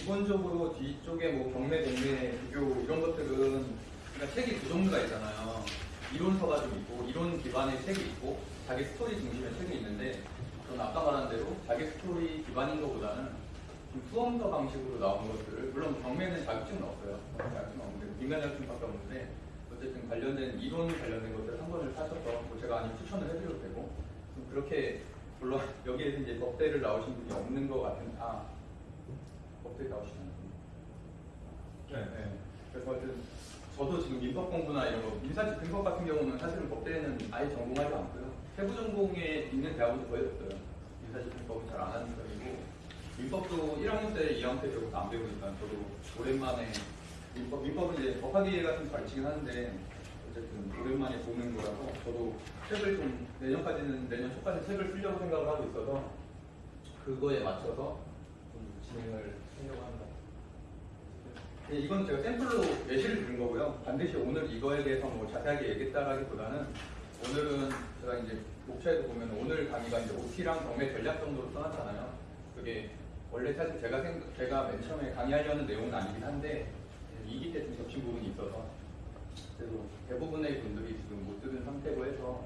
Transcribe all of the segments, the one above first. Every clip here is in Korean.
기본적으로 뒤쪽에 뭐 경매, 공매, 비교 이런 것들은 그러니까 책이 두 종류가 있잖아요. 이론서가 좀 있고 이론 기반의 책이 있고 자기 스토리 중심의 책이 있는데 저는 아까 말한 대로 자기 스토리 기반인 것보다는 좀 수험서 방식으로 나온 것들을 물론 경매는 자격증은 없어요. 자격증은 없는데 민간 자격증밖에 없는데 어쨌든 관련된 이론 관련된 것들 한 권을 사셔서 뭐 제가 아니면 추천을 해드려도 되고 좀 그렇게 물론 여기에서 이제 법대를 나오신 분이 없는 것 같은 아 법대 나오시나요? 네. 네. 그래서 하여튼 저도 지금 민법 공부나 이런 거 민사직 민법 같은 경우는 사실은 법대는 아예 전공하지 않고요. 세부 전공에 있는 대학은 거의 없어요. 민사직 민법은 잘 안 하는 편이고 민법도 1학년 때 2학년 때 배우고 안 배우니까 저도 오랜만에 민법 민법은 이제 법학위가 좀 가르치긴 하는데 어쨌든 오랜만에 보는 거라서 저도 책을 좀 내년까지는 내년 초까지 책을 쓰려고 생각을 하고 있어서 그거에 맞춰서 좀 진행을 하려고 합니다. 네, 이건 제가 샘플로 예시를 드린 거고요. 반드시 오늘 이거에 대해서 뭐 자세하게 얘기했다라기보다는 오늘은 제가 이제 목차에도 보면 오늘 강의가 이제 OT랑 경매 전략 정도로 써놨잖아요. 그게 원래 사실 제가 생 제가 맨 처음에 강의하려는 내용은 아니긴 한데 2기 때 좀 겹친 부분이 있어서 그래도 대부분의 분들이 지금 못 들은 상태고 해서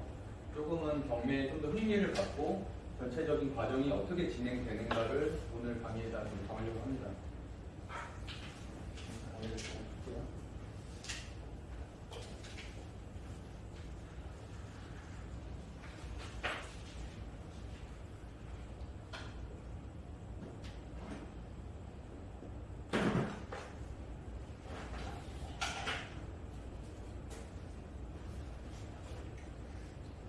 조금은 경매에 좀 더 흥미를 갖고 전체적인 과정이 어떻게 진행되는가를 오늘 강의에다 좀 담으려고 합니다.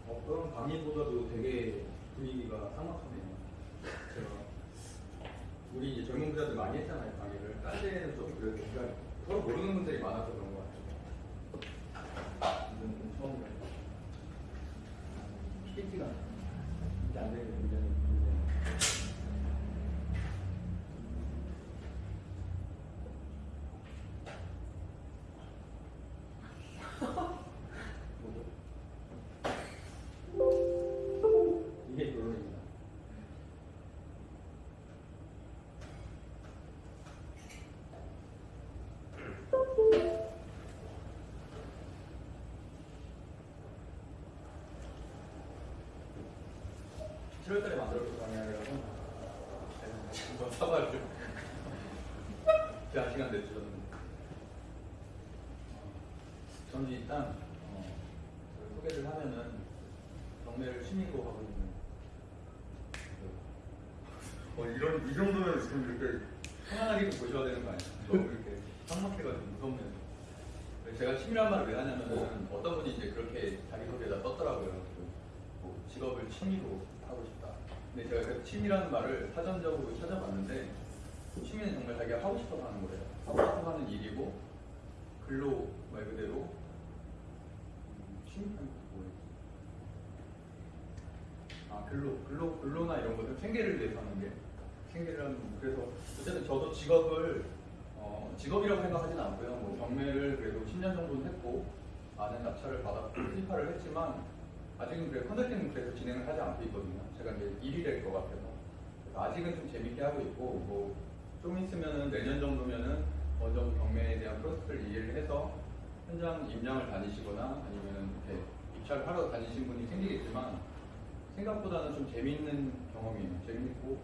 어, 강의보다 7월달에 만들어볼 거 아니야 여러분 한번 사과를 좀한 시간 내주셨는데 어, 저는 일단 어, 소개를 하면은 경매를 취미로 하고 있는 그, 어, 이런, 이 정도면 지금 이렇게 편안하게 보셔야 되는 거 아니에요? 너무 이렇게 삭막해가지고 무섭네요. 제가 취미란 말을 왜 하냐면은 어떤 분이 이제 그렇게 자기소개에다 떴더라고요. 그, 뭐, 직업을 취미로 하고 싶다. 근데 제가 그 취미라는 말을 사전적으로 찾아봤는데 취미는 정말 자기가 하고 싶어서 하는 거예요. 하고 싶어서 하는 일이고 글로 말 그대로 음, 취미는 뭐예요? 아 글로 글로 글로나 이런 것들 생계를 위해서 하는 게 생계를 하는 거. 그래서 어쨌든 저도 직업을 어, 직업이라고 생각하지는 않고요. 뭐 경매를 그래도 10년 정도는 했고 많은 낙찰을 받았고 투입화를 했지만 아직은 그래 컨설팅은 그래서 진행을 하지 않고 있거든요. 제가 이제 일이 될 것 같아서 아직은 좀 재밌게 하고 있고 뭐 좀 있으면은 내년 정도면은 어느 정도 경매에 대한 프로세스를 이해를 해서 현장 임장을 다니시거나 아니면은 이렇게 입찰을 하러 다니신 분이 생기겠지만 생각보다는 좀 재미있는 경험이에요. 재밌고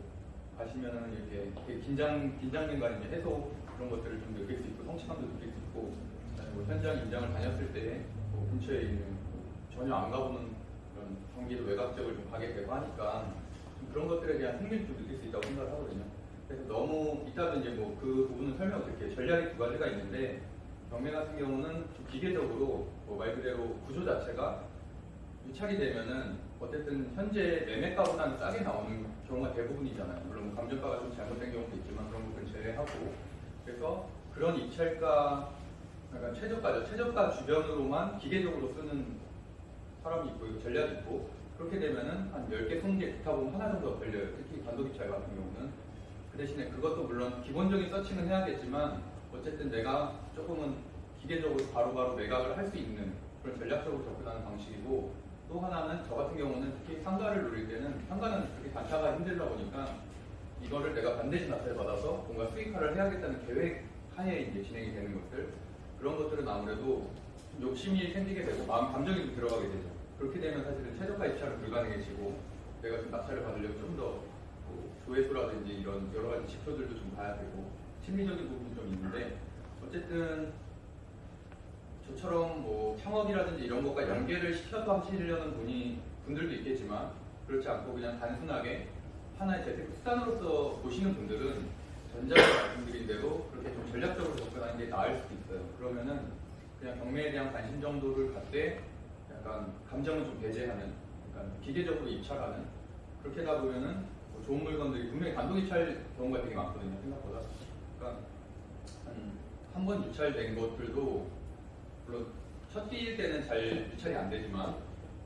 가시면은 이렇게 되게 긴장 긴장된 거 아니면 해소 그런 것들을 좀 느낄 수 있고 성취감도 느낄 수 있고 그다음에 뭐 현장 임장을 다녔을 때 뭐 근처에 있는 뭐 전혀 안 가보는 경기도 외곽 지역을 좀 가게 되고 하니까 좀 그런 것들에 대한 흥미를 좀 느낄 수 있다고 생각을 하거든요. 그래서 너무 이따가 이제 뭐 그 부분을 설명을 드릴게요. 전략이 두 가지가 있는데 경매 같은 경우는 좀 기계적으로 뭐 말 그대로 구조 자체가 유찰이 되면은 어쨌든 현재 매매가보다는 싸게 나오는 경우가 대부분이잖아요. 물론 뭐 감정가가 좀 잘못된 경우도 있지만 그런 부분 제외하고 그래서 그런 입찰가 약간 최저가죠. 최저가 주변으로만 기계적으로 쓰는 사람이 있고 전략이 있고 그렇게 되면은 한 10개, 20개 기타 보면 하나 정도 걸려요. 특히 단독 입찰 같은 경우는 그 대신에 그것도 물론 기본적인 서칭은 해야겠지만 어쨌든 내가 조금은 기계적으로 바로바로 매각을 할 수 있는 그런 전략적으로 접근하는 방식이고 또 하나는 저 같은 경우는 특히 상가를 노릴 때는 상가는 특히 단타가 힘들다 보니까 이거를 내가 반드시 납세를 받아서 뭔가 수익화를 해야겠다는 계획 하에 이제 진행이 되는 것들 그런 것들은 아무래도 좀 욕심이 생기게 되고 마음 감정이 좀 들어가게 되죠. 그렇게 되면 사실은 최저가 입찰은 불가능해지고 내가 좀 낙찰을 받으려면 좀더 뭐 조회수라든지 이런 여러 가지 지표들도 좀 봐야 되고 심리적인 부분이 좀 있는데 어쨌든 저처럼 뭐 창업이라든지 이런 것과 연계를 시켜서 하시려는 분이 분들도 있겠지만 그렇지 않고 그냥 단순하게 하나의 재테크 수단으로서 보시는 분들은 전자에 말씀드린 대로 그렇게 좀 전략적으로 접근하는 게 나을 수도 있어요. 그러면은 그냥 경매에 대한 관심 정도를 갖되 약간 감정을 좀 배제하는, 약간 기계적으로 입찰하는 그렇게 하다 보면은 뭐 좋은 물건들이 분명히 단독 입찰 경우가 되게 많거든요. 생각보다. 그러니까 한 번 유찰된 것들도 물론 첫 끼일 때는 잘 유찰이 안 되지만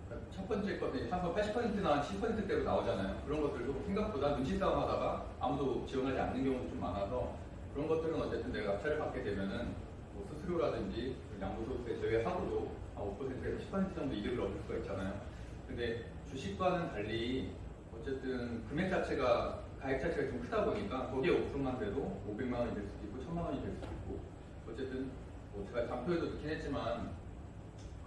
그러니까 첫 번째 것들이 한번 80%나 70%대로 나오잖아요. 그런 것들도 생각보다 눈치 싸움 하다가 아무도 지원하지 않는 경우도 좀 많아서 그런 것들은 어쨌든 내가 낙찰을 받게 되면은 뭐 수수료라든지 양도소득세 제외하고도 한 5%에서 10% 정도 이득을 얻을 수가 있잖아요. 근데 주식과는 달리 어쨌든 금액 자체가 가액 자체가 좀 크다 보니까 거기에 5%만 돼도 500만 원이 될 수도 있고 1000만 원이 될 수도 있고 어쨌든 뭐 제가 장표에도 넣긴 했지만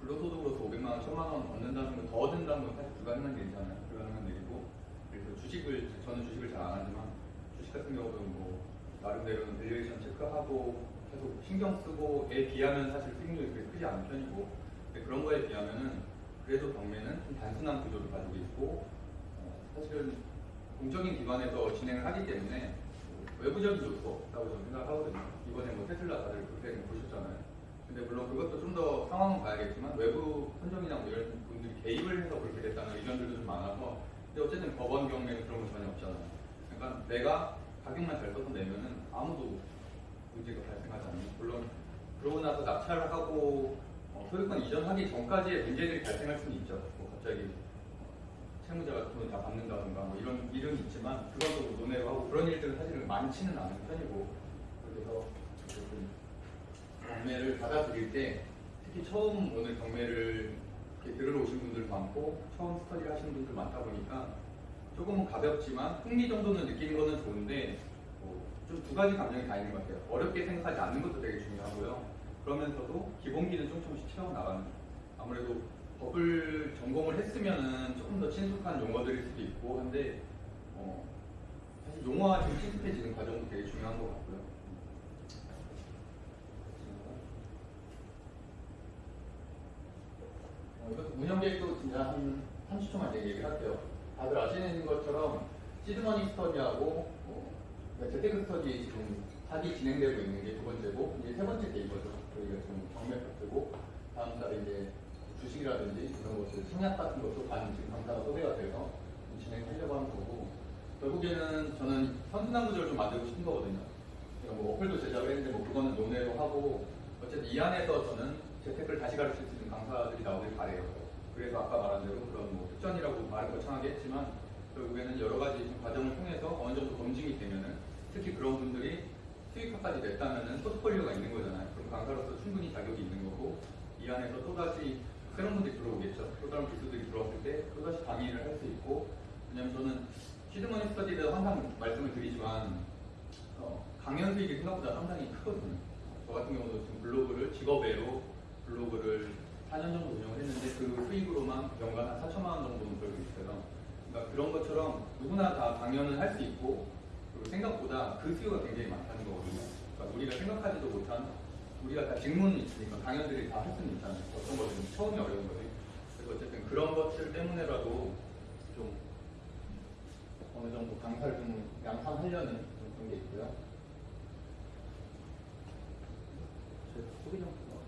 근로소득으로서 500만 원, 1000만 원 얻는다는 건 더 얻는다는 건 사실 불가능한 일이잖아요. 불가능한 일이고 그래서 주식을 저는 주식을 잘 안 하지만 주식 같은 경우도 뭐 나름대로는 valuation 체크하고 계속 신경 쓰고 에 비하면 사실 수익률이 그렇게 크지 않은 편이고 그런 거에 비하면은 그래도 경매는 좀 단순한 구조를 가지고 있고 어, 사실은 공적인 기관에서 진행을 하기 때문에 뭐 외부적인 요소가 없다고 저는 생각하거든요. 이번에 뭐 테슬라 다들 그렇게 보셨잖아요. 근데 물론 그것도 좀 더 상황은 봐야겠지만 외부 선정이나 뭐 이런 분들이 개입을 해서 그렇게 됐다는 의견들도 좀 많아서 근데 어쨌든 법원 경매는 그런 거 전혀 없잖아요. 그러니까 내가 가격만 잘 써서 내면은 아무도 문제가 발생하지 않는 물론 그러고 나서 낙찰을 하고 어, 소유권 이전하기 전까지의 문제들이 발생할 수는 있죠. 뭐 갑자기 채무자가 돈을 다 받는다든가 뭐 이런 일은 있지만 그것도 논의를 하고 그런 일들은 사실은 많지는 않은 편이고 그래서 어쨌든 경매를 받아들일 때 특히 처음 오늘 경매를 들으러 오신 분들도 많고 처음 스터디를 하시는 분들 많다 보니까 조금은 가볍지만 흥미 정도는 느끼는 거는 좋은데 좀두 가지 감정이 다 있는 것 같아요. 어렵게 생각하지 않는 것도 되게 중요하고요. 그러면서도 기본기는 좀 조금씩 채워나가는. 아무래도 법을 전공을 했으면은 조금 더 친숙한 용어들일 수도 있고 한데 어, 사실 용어가 좀 친숙해지는 과정도 되게 중요한 것 같고요. 어, 이것도 운영 계획도 진짜 한 30초만 얘기를 할게요. 다들 아시는 것처럼 시드머니 스터디하고 뭐, 재테크 스터디 지금 사기 진행되고 있는 게 두 번째고 이제 세 번째 게 이거죠. 저희가 지금 경매 파트고 다음 달에 이제 주식이라든지 이런 것들 청약 같은 것도 많이 지금 강사가 소개가 돼서 진행하려고 하는 거고 결국에는 저는 선순환 구조를 좀 만들고 싶은 거거든요. 그러니까 뭐 어플도 제작을 했는데 뭐 그거는 논의로 하고 어쨌든 이 안에서 저는 재테크를 다시 가르칠 수 있는 강사들이 나오길 바래요. 그래서 아까 말한 대로 그런 뭐 특전이라고 말은 거창하게 했지만 결국에는 여러 가지 좀 과정을 통해서 어느 정도 검증이 되면은 특히 그런 분들이 수익화까지 냈다면은 포트폴리오가 있는 거잖아요. 강사로서 충분히 자격이 있는 거고 이 안에서 또다시 새로운 분들이 들어오겠죠. 또 다른 기수들이 들어왔을 때 또다시 강의를 할 수 있고 왜냐면 저는 시드머니 스터디를 항상 말씀을 드리지만 어, 강연 수익이 생각보다 상당히 크거든요. 저 같은 경우도 지금 블로그를 직업외로 블로그를 4년 정도 운영을 했는데 그 수익으로만 연간 한 4천만 원 정도는 벌고 있어요. 그러니까 그런 것처럼 누구나 다 강연을 할 수 있고 그리고 생각보다 그 수요가 굉장히 많다는 거거든요. 그러니까 우리가 생각하지도 못한 우리가 다 직문이 있으니까 강연들이 다 할 수는 있잖아요. 어떤 것들은 처음이 어려운 거지. 그래서 어쨌든 그런 것들 때문에라도 좀 어느 정도 강사를 좀 양산하려는 좀 그런 게 있고요. 제 소개 좀 해요.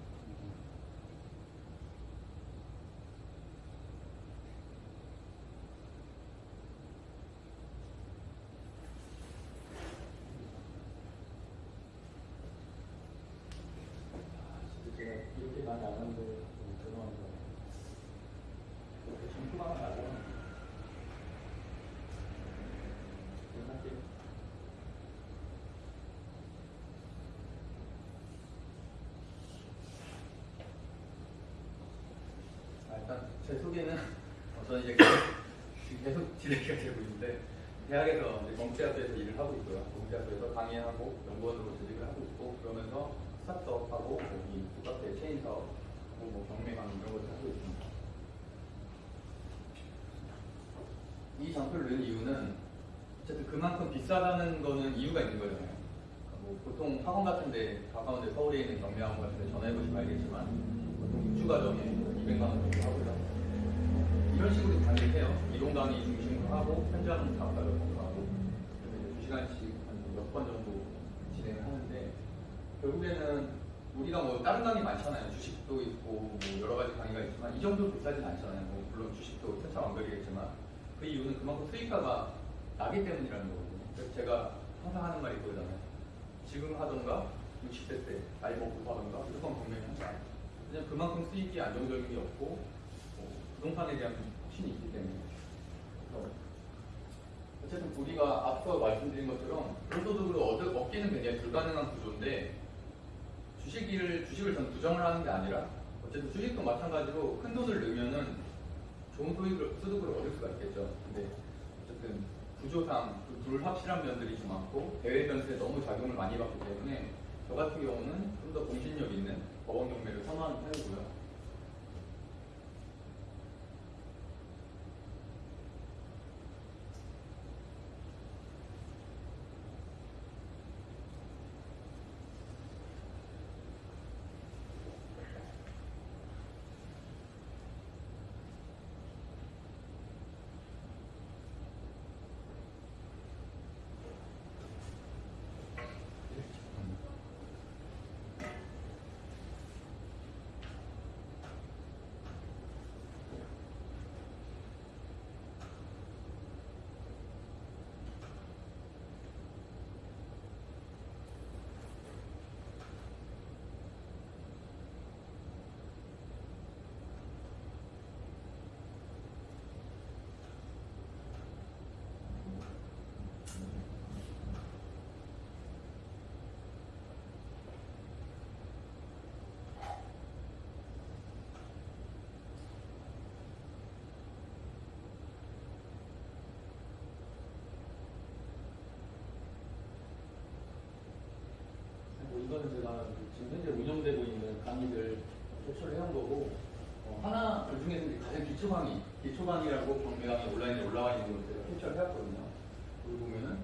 제가 이렇게 많이 안 하는데 좀 죄송합니다. 이렇게 점수만 나고 할게요. 아, 일단 제 소개는 어, 저는 이제 계속, 진행이 되고 있는데 대학에서 이제 경제학교에서 일을 하고 있고요. 경제학교에서 강의하고 연구원으로 재직을 하고 있고 그러면서 스타트업하고 뭐이 국가대 체인 사업, 뭐 경매 강의 이런 것을 하고 있습니다. 이 장표를 넣은 이유는 어쨌든 그만큼 비싸다는 거는 이유가 있는 거잖아요. 그러니까 뭐 보통 학원 같은데 가까운데 서울에 있는 경매학원 같은데 전화해보시면 알겠지만 보통 6주 과정에 200만 원 정도 하고요. 이런 식으로 강의를 해요. 이론 강의 중심으로 하고 현장 작가를 공부하고 그래서 2시간씩 한 몇 번 정도 진행을 하는데 결국에는 우리가 뭐 다른 강의 많잖아요. 주식도 있고 뭐 여러 가지 강의가 있지만 이 정도 비싸진 않잖아요. 뭐 물론 주식도 천차만별이겠지만 그 이유는 그만큼 수익가가 나기 때문이라는 거거든요. 그래서 제가 항상 하는 말이 그거잖아요. 지금 하던가 60세 때 나이 먹고 하던가 무조건 경매를 한다. 그냥 그만큼 수익이 안정적인 게 없고 뭐 부동산에 대한 확신이 있기 때문에 어쨌든 우리가 앞서 말씀드린 것처럼 불소득으로 얻, 얻기는 굉장히 불가능한 구조인데 주식을 주식을 전 부정을 하는 게 아니라 어쨌든 주식도 마찬가지로 큰 돈을 넣으면은 좋은 소득을, 소득을 얻을 수가 있겠죠. 근데 어쨌든 구조상 그 불확실한 면들이 좀 많고 대외 변수에 너무 작용을 많이 받기 때문에 저 같은 경우는 좀 더 공신력 있는 법원 경매를 선호하는 편이고요. 뭐 이거는 제가 지금 현재 운영되고 있는 강의들 캡처를 해온 거고 어, 하나 그 중에서 가장 기초 강의, 기초 강의라고 경매 강의 온라인에 올라와 있는 걸 제가 캡처를 해왔거든요. 여기 보면은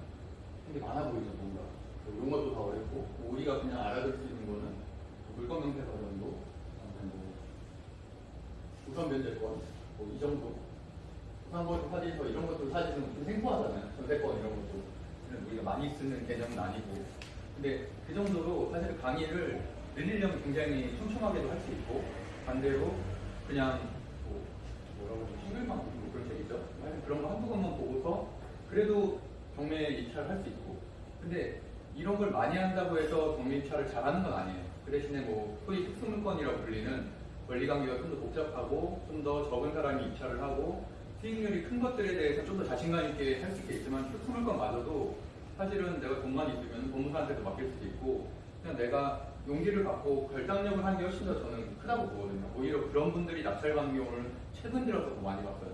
되게 많아 보이죠, 뭔가. 뭐 이런 것도 다 어렵고, 뭐 우리가 그냥 알아들 수 있는 거는 뭐 물건 명세서 정도, 뭐 우선 변제권, 뭐 이 정도. 우선권 사진서 이런 것도 사실은 좀 생소하잖아요. 전세권 이런 것도. 우리가 많이 쓰는 개념은 아니고. 근데 그 정도로 사실 강의를 늘리려면 굉장히 촘촘하게도 할 수 있고 반대로 그냥 뭐 뭐라고 싱글만 보고 뭐 그런. 하여튼 그런 거 한두 번만 보고서 그래도 경매 입찰을 할 수 있고 근데 이런 걸 많이 한다고 해서 경매 입찰을 잘하는 건 아니에요. 그 대신에 뭐 소위 특수물건이라고 불리는 권리 관계가 좀 더 복잡하고 좀 더 적은 사람이 입찰을 하고 수익률이 큰 것들에 대해서 좀 더 자신감 있게 할 수 있겠지만 특수물건마저도 사실은 내가 돈만 있으면 법무사한테도 맡길 수도 있고 그냥 내가 용기를 갖고 결단력을 하는 게 훨씬 더 저는 크다고 보거든요. 오히려 그런 분들이 낙찰받는 경우를 최근 들어서 더 많이 봤어요.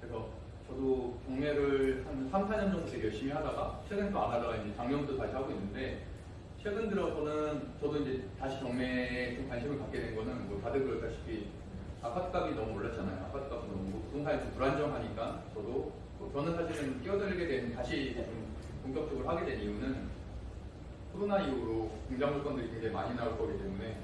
그래서 저도 경매를 한 3, 4년 정도 되게 열심히 하다가 최근 또안 하다가 이제 작년부터 다시 하고 있는데 최근 들어서는 저도 이제 다시 경매에 좀 관심을 갖게 된 거는 뭐 다들 그렇다시피 아파트 값이 너무 올랐잖아요. 아파트 값이 너무 부동산이 좀 불안정하니까 저도 뭐 저는 사실은 끼어들게 된 다시 좀 본격적으로 하게 된 이유는 코로나 이후로 공장 물건들이 굉장히 많이 나올 거기 때문에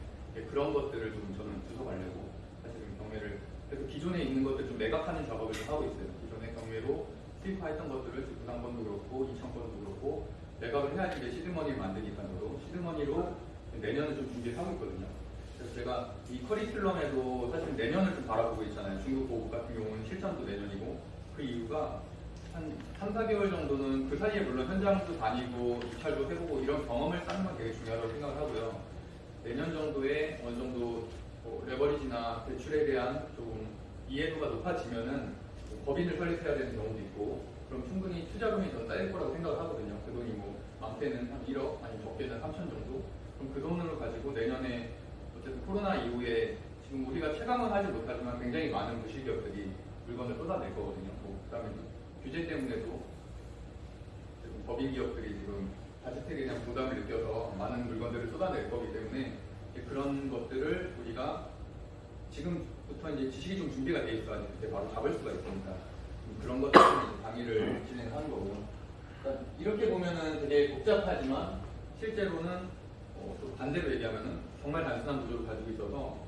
그런 것들을 좀 저는 주워가려고 사실은 경매를 그래서 기존에 있는 것들 좀 매각하는 작업을 좀 하고 있어요. 기존에 경매로 수입화했던 것들을 부담권도 그렇고 이천권도 그렇고 매각을 해야지 이제 시드머니를 만드니까 저도 시드머니로 내년을 좀 준비를 하고 있거든요. 그래서 제가 이 커리큘럼에도 사실 내년을 좀 바라보고 있잖아요. 중국 보급 같은 경우는 실전도 내년이고 그 이유가 한 3, 4개월 정도는 그 사이에 물론 현장도 다니고 입찰도 해보고 이런 경험을 쌓는 건 되게 중요하다고 생각을 하고요. 내년 정도에 어느 정도 뭐 레버리지나 대출에 대한 조금 이해도가 높아지면은 뭐 법인을 설립해야 되는 경우도 있고 그럼 충분히 투자금이 더 쌓일 거라고 생각을 하거든요. 그 돈이 뭐 많게는 한 1억 아니면 적게는 3천 정도. 그럼 그 돈을 가지고 내년에 어쨌든 코로나 이후에 지금 우리가 체감은 하지 못하지만 굉장히 많은 무실기업들이 물건을 쏟아낼 거거든요. 뭐 그다음에 규제 때문에도 법인 기업들이 지금 자주택에 대한 부담을 느껴서 많은 물건들을 쏟아낼 거기 때문에 그런 것들을 우리가 지금부터 이제 지식이 좀 준비가 돼 있어야지 그때 바로 잡을 수가 있으니까 음, 그런 것들을 강의를 진행하는 거고요. 그러니까 이렇게 보면은 되게 복잡하지만 실제로는 어, 또 반대로 얘기하면은 정말 단순한 구조를 가지고 있어서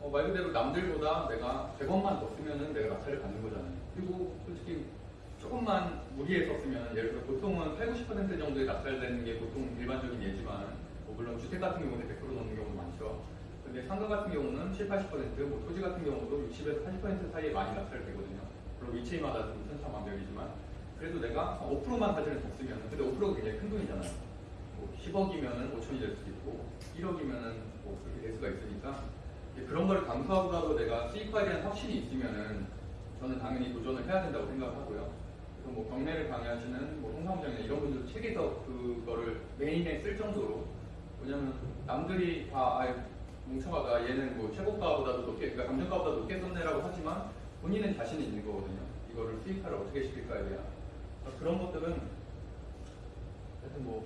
어, 말 그대로 남들보다 내가 100원만 더 쓰면은 내가 낙찰을 받는 거잖아요. 그리고 솔직히 조금만 무리해서 쓰면 예를 들어 보통은 8, 90% 정도의 낙찰되는 게 보통 일반적인 예지만 뭐 물론 주택 같은 경우는 100% 넘는 경우도 많죠. 근데 상가 같은 경우는 7, 80%, 뭐 토지 같은 경우도 60에서 80% 사이에 많이 낙찰되거든요. 물론 위치마다 좀 천차만별이지만 그래도 내가 5%만 사실은 더 쓰면 근데 5%가 굉장히 큰 돈이잖아요. 뭐 10억이면은 5천이 될 수도 있고 1억이면은 뭐 그렇게 될 수가 있으니까 그런 걸 감수하고라도 내가 수익화에 대한 확신이 있으면은 저는 당연히 도전을 해야 된다고 생각하고요. 그래서 뭐 경매를 강의하시는 뭐 홍사무장이나 이런 분들도 책에서 그거를 메인에 쓸 정도로 왜냐면 남들이 다 아이, 뭉쳐가다 얘는 뭐 최고가보다도 높게 그러니까 감정가보다 높게 썼네라고 하지만 본인은 자신이 있는 거거든요. 이거를 수익화를 어떻게 시킬까에 대한 그러니까 그런 것들은 하여튼 뭐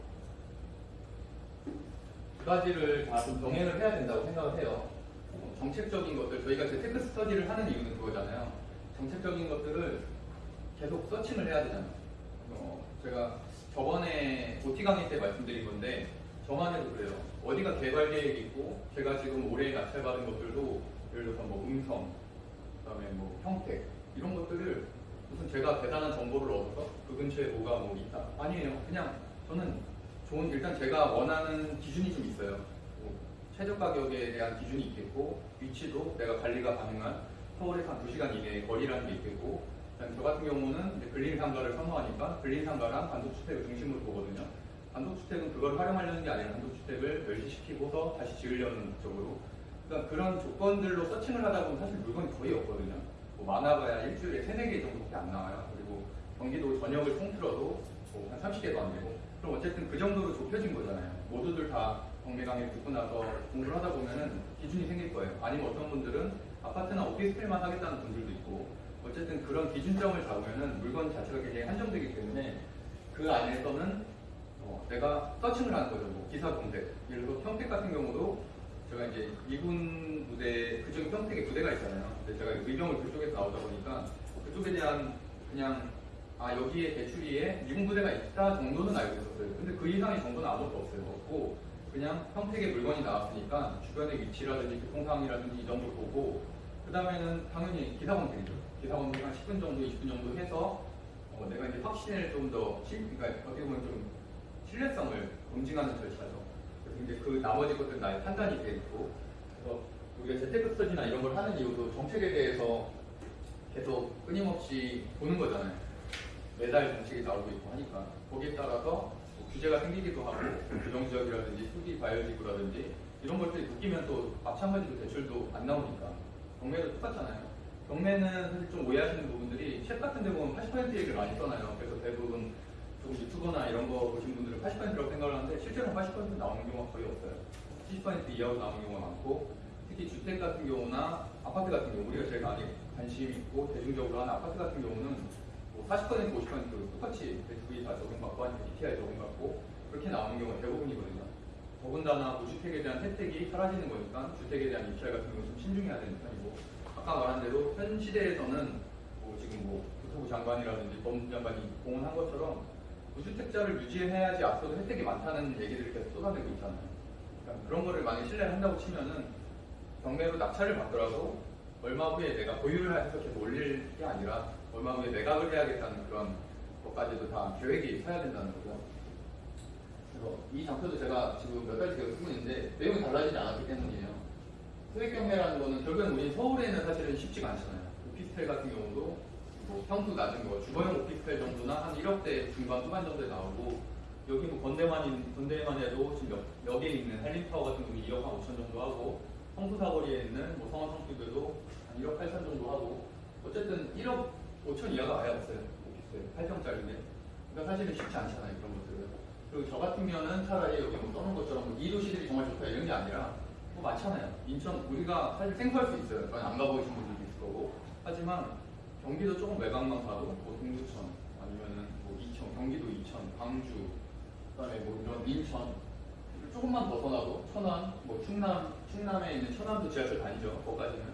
두 가지를 다 좀 병행을 해야 된다고 생각을 해요. 어, 정책적인 것들 저희가 재테크 스터디를 하는 이유는 그거잖아요. 정책적인 것들을 계속 서칭을 해야 되잖아요. 어, 제가 저번에 OT 강의 때 말씀드린 건데 저만 해도 그래요. 어디가 개발 계획이 있고 제가 지금 올해 낙찰받은 것들도 예를 들어서 뭐 음성, 그다음에 뭐 평택 이런 것들을 무슨 제가 대단한 정보를 얻어서 그 근처에 뭐가 뭐 있다 아니에요. 그냥 저는 좋은 일단 제가 원하는 기준이 좀 있어요. 뭐 최저 가격에 대한 기준이 있겠고 위치도 내가 관리가 가능한 서울에서 한 2시간 이내의 거리라는 게 있겠고 저 같은 경우는 이제 근린 상가를 선호하니까 근린 상가랑 단독주택을 중심으로 보거든요. 단독주택은 그걸 활용하려는 게 아니라 단독주택을 멸시시키고서 다시 지으려는 목적으로 그러니까 그런 조건들로 서칭을 하다 보면 사실 물건이 거의 없거든요. 뭐 많아봐야 일주일에 3, 4개 정도밖에 안 나와요. 그리고 경기도 전역을 통틀어도 뭐 한 30개도 안 되고 그럼 어쨌든 그 정도로 좁혀진 거잖아요. 모두들 다 경매 강의 듣고 나서 공부를 하다 보면은 기준이 생길 거예요. 아니면 어떤 분들은 아파트나 오피스텔만 하겠다는 분들도 있고 어쨌든 그런 기준점을 잡으면은 물건 자체가 굉장히 한정되기 때문에 그 안에서는 어, 내가 서칭을 하는 거죠. 뭐 기사 검색. 예를 들어 평택 같은 경우도 제가 이제 미군 부대 그쪽에 평택에 부대가 있잖아요. 근데 제가 의병을 그쪽에서 나오다 보니까 그쪽에 대한 그냥 아 여기에 대출이에 미군 부대가 있다 정도는 알고 있었어요. 근데 그 이상의 정보는 아무것도 없어요. 없고 그냥 평택에 물건이 나왔으니까 주변의 위치라든지 교통 상황이라든지 이 정도 보고 그 다음에는 당연히 기사 검색이죠. 기사 검색 한 10분 정도, 20분 정도 해서 어, 내가 이제 확신을 좀 더, 그러니까 어떻게 보면 좀 신뢰성을 검증하는 절차죠. 그래서 이제 그 나머지 것들은 나의 판단이 돼 있고, 그래서 우리가 재테크 스터디나 이런 걸 하는 이유도 정책에 대해서 계속 끊임없이 보는 거잖아요. 매달 정책이 나오고 있고 하니까 거기에 따라서 뭐 규제가 생기기도 하고 규정지역이라든지 수기 과열지구라든지 이런 것들이 바뀌면 또 마찬가지로 대출도 안 나오니까 경매도 똑같잖아요. 경매는 사실 좀 오해하시는 부분들이 책 같은 데 보면 80% 얘기를 많이 써놔요. 그래서 대부분 좀 유튜버나 이런 거 보신 분들은 80%라고 생각을 하는데 실제로 80% 나오는 경우가 거의 없어요. 70% 이하로 나오는 경우가 많고 특히 주택 같은 경우나 아파트 같은 경우 우리가 제일 많이 관심 있고 대중적으로 하는 아파트 같은 경우는 뭐 40% 50% 똑같이 대출이 다 적용받고 하니까 DTI 적용받고 그렇게 나오는 경우가 대부분이거든요. 더군다나 무주택에 대한 혜택이 사라지는 거니까 주택에 대한 입찰 같은 경우 좀 신중해야 되는 편이고 아까 말한 대로 현 시대에서는 뭐 지금 뭐 국토부 장관이라든지 법무부 장관이 공언한 것처럼 무주택자를 유지해야지 앞서도 혜택이 많다는 얘기들을 계속 쏟아내고 있잖아요. 그러니까 그런 거를 만약 신뢰를 한다고 치면은 경매로 낙찰을 받더라도 얼마 후에 내가 보유를 해서 계속 올릴 게 아니라 얼마 후에 매각을 해야겠다는 그런 것까지도 다 계획이 서야 된다는 거죠. 그래서 이 장표도 제가 지금 몇 달째 쓰고 있는데 내용이 달라지지 않았기 때문이에요. 소액 경매라는 거는 결국엔 우리 서울에는 사실은 쉽지가 않잖아요. 오피스텔 같은 경우도 뭐 평수 낮은 거 주거용 오피스텔 정도나 한 1억대 중반 후반 정도에 나오고 여기 뭐 건대만 건대만 해도 지금 몇, 몇에 있는 한림타워 같은 경우 2억 한 5천 정도 하고 성수 사거리에 있는 뭐 성원 성수교도 한 1억 8천 정도 하고 어쨌든 1억 5천 이하가 아예 없어요 오피스텔 8평짜리인데 그러니까 사실은 쉽지 않잖아요 그런 것들은 그리고 저 같으면은 차라리 여기 뭐 써놓은 것처럼 뭐이 도시들이 정말 좋다 이런 게 아니라 뭐 많잖아요 인천 우리가 사실 생소할 수 있어요 저는 안 가보신 분들도 있을 거고 하지만 경기도 조금 외곽만 가도 뭐 동두천 아니면은 뭐 이천 경기도 이천 광주, 그다음에 뭐 이런 인천 조금만 벗어나도 천안, 뭐 충남, 충남에 있는 천안도 지하철 다니죠. 거기까지는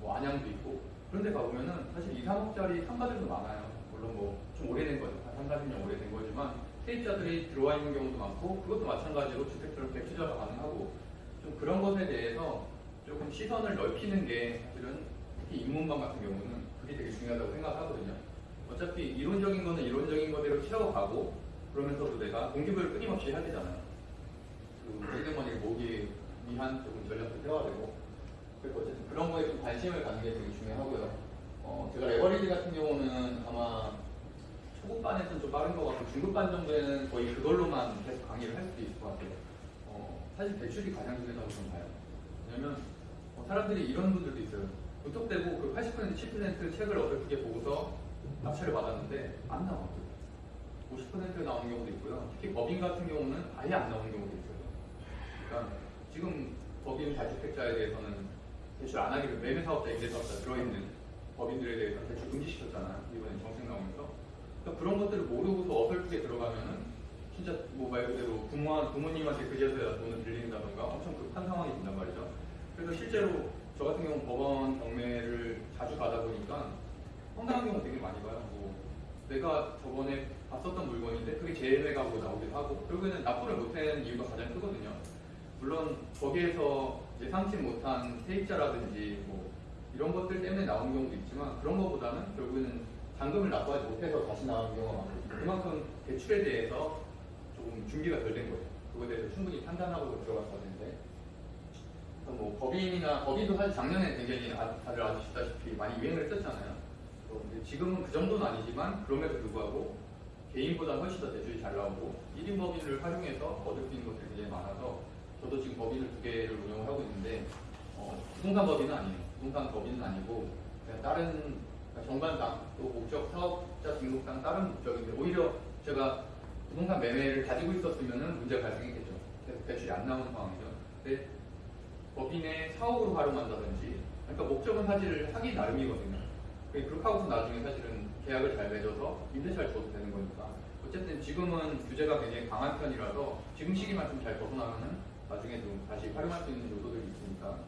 뭐 안양도 있고 그런데 가보면은 사실 2, 3억짜리 상가들도 많아요. 물론 뭐 좀 오래된 거죠. 한 3, 40년 오래된 거지만 세입자들이 들어와 있는 경우도 많고 그것도 마찬가지로 주택처럼 대투자가 가능하고 좀 그런 것에 대해서 조금 시선을 넓히는 게 사실은 특히 인문방 같은 경우는 그게 되게 중요하다고 생각하거든요. 어차피 이론적인 거는 이론적인 거대로 채워가고 그러면서도 내가 동기부여를 끊임없이 해야 되잖아요. 그 세대머니를 모기 위한 조금 전략도 세워야 되고 그래서 어쨌든 그런 거에 좀 관심을 갖는 게 되게 중요하고요. 어, 제가 레버리지 같은 경우는 아마 초급반에서는 좀 빠른 것 같고 중급반 정도에는 거의 그걸로만 계속 강의를 할 수도 있을 것 같아요. 어, 사실 대출이 가장 중요하다고 저는 봐요. 왜냐면 어, 사람들이 이런 분들도 있어요. 무턱대고 그 80% 7% 책을 어설프게 보고서 낙찰을 받았는데 안 나와요. 50% 나오는 경우도 있고요. 특히 법인 같은 경우는 아예 안 나오는 경우도 있어요. 그러니까 지금 법인 다주택자에 대해서는 대출 안 하기로 매매 사업자, 임대 사업자 들어있는 법인들에 대해서 대출 금지시켰잖아요. 이번에 정책 나오면서. 그러니까 그런 것들을 모르고서 어설프게 들어가면은 진짜 뭐 말 그대로 부모, 부모님한테 그제서야 돈을 빌린다던가 엄청 급한 상황이 된단 말이죠. 그래서 실제로 저 같은 경우 법원 경매를 자주 가다 보니까 황당한 경우 되게 많이 봐요. 뭐 내가 저번에 봤었던 물건인데 그게 재매가로 나오기도 하고 결국에는 납부를 못하는 이유가 가장 크거든요. 물론 거기에서 예상치 못한 세입자라든지 뭐 이런 것들 때문에 나오는 경우도 있지만 그런 것보다는 결국에는 잔금을 납부하지 못해서 다시 나오는 경우가 많거든요. 그만큼 대출에 대해서 준비가 덜 된 거예요. 그거에 대해서 충분히 판단하고 들어갔어야 되는데 뭐 법인이나 법인도 사실 작년에 굉장히 아- 다들 아시다시피 많이 유행을 했었잖아요. 지금은 그 정도는 아니지만 그럼에도 불구하고 개인보다 훨씬 더 대출이 잘 나오고 1인 법인을 활용해서 얻을 수 있는 것들이 굉장히 많아서 저도 지금 법인을 두 개를 운영을 하고 있는데 어, 부동산 법인은 아니에요. 부동산 법인은 아니고 그냥 다른 그러니까 정관상 또 목적 사업자 등록상 다른 목적인데 오히려 제가 부동산 매매를 가지고 있었으면 문제가 발생했겠죠. 그래서 대출이 안 나오는 상황이죠. 근데 법인의 사업으로 활용한다든지 그러니까 목적은 사실 하기 나름이거든요. 그렇게 하고서 나중에 사실은 계약을 잘 맺어서 임대차를 줘도 되는 거니까 어쨌든 지금은 규제가 굉장히 강한 편이라서 지금 시기만 좀 잘 벗어나면은 나중에 좀 다시 활용할 수 있는 요소들이 있으니까